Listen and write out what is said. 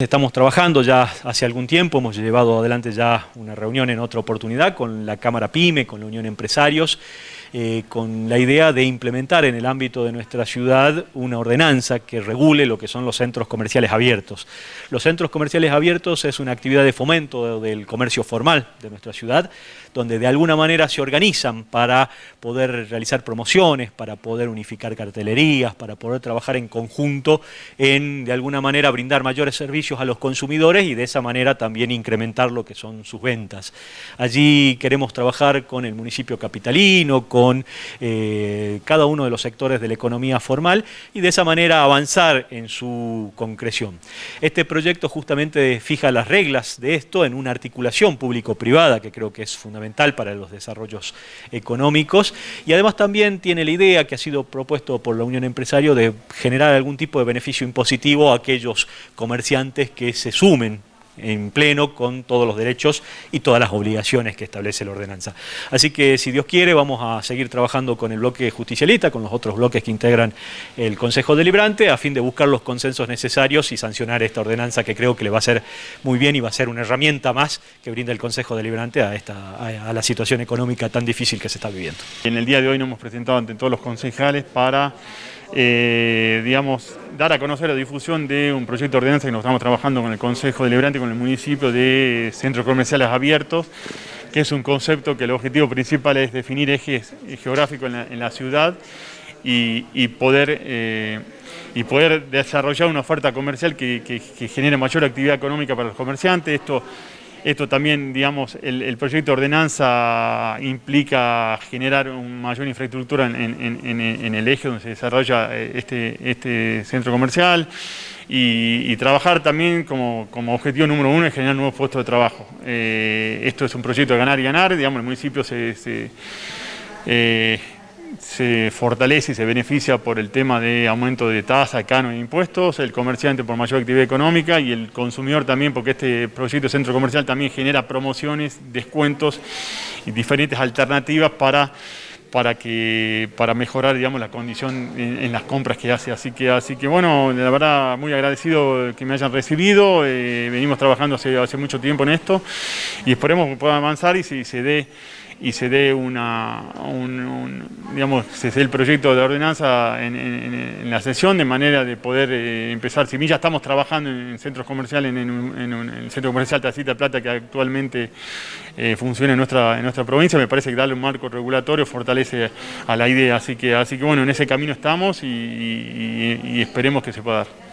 Estamos trabajando ya hace algún tiempo, hemos llevado adelante ya una reunión en otra oportunidad con la Cámara PYME, con la Unión Empresarios, eh, con la idea de implementar en el ámbito de nuestra ciudad una ordenanza que regule lo que son los centros comerciales abiertos. Los centros comerciales abiertos es una actividad de fomento del comercio formal de nuestra ciudad, donde de alguna manera se organizan para poder realizar promociones, para poder unificar cartelerías, para poder trabajar en conjunto en, de alguna manera, brindar mayores servicios a los consumidores y de esa manera también incrementar lo que son sus ventas. Allí queremos trabajar con el municipio capitalino, con eh, cada uno de los sectores de la economía formal y de esa manera avanzar en su concreción. Este proyecto justamente fija las reglas de esto en una articulación público-privada que creo que es fundamental para los desarrollos económicos y además también tiene la idea que ha sido propuesto por la Unión Empresario de generar algún tipo de beneficio impositivo a aquellos comerciantes que se sumen en pleno con todos los derechos y todas las obligaciones que establece la ordenanza. Así que si Dios quiere vamos a seguir trabajando con el bloque justicialista, con los otros bloques que integran el Consejo Deliberante, a fin de buscar los consensos necesarios y sancionar esta ordenanza que creo que le va a ser muy bien y va a ser una herramienta más que brinda el Consejo Deliberante a, esta, a, la situación económica tan difícil que se está viviendo. En el día de hoy nos hemos presentado ante todos los concejales para eh, digamos, dar a conocer la difusión de un proyecto de ordenanza que nos estamos trabajando con el Consejo Deliberante, con el municipio de centros comerciales abiertos, que es un concepto que el objetivo principal es definir ejes geográficos en la, ciudad y, poder, eh, y poder desarrollar una oferta comercial que, que genere mayor actividad económica para los comerciantes. Esto esto también, digamos, el, proyecto de ordenanza implica generar una mayor infraestructura en, el eje donde se desarrolla eh, este, este centro comercial y, trabajar también como, objetivo número uno es generar nuevos puestos de trabajo. Eh, esto es un proyecto de ganar y ganar, digamos, el municipio se... Eh, se fortalece y se beneficia por el tema de aumento de tasa, cano e impuestos, el comerciante por mayor actividad económica y el consumidor también porque este proyecto centro comercial también genera promociones, descuentos y diferentes alternativas para para que para mejorar digamos la condición en, las compras que hace. Así que así que bueno la verdad muy agradecido que me hayan recibido. Eh, venimos trabajando hace, hace mucho tiempo en esto y esperemos que pueda avanzar y si se dé y se dé una, un, digamos, se dé el proyecto de ordenanza en, la sesión de manera de poder eh, empezar. Si bien ya estamos trabajando en centros comerciales, en, el centro comercial Tacita Plata que actualmente eh, funciona en nuestra, en nuestra provincia, me parece que darle un marco regulatorio fortalece a la idea. Así que, así que bueno, en ese camino estamos y esperemos que se pueda dar.